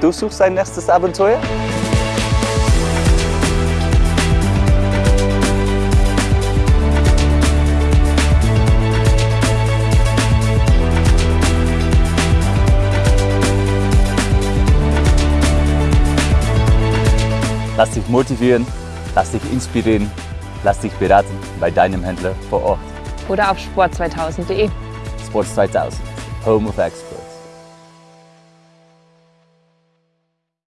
Du suchst dein nächstes Abenteuer? Lass dich motivieren, lass dich inspirieren, lass dich beraten bei deinem Händler vor Ort. Oder auf sport2000.de. Sports 2000, Home of Experts.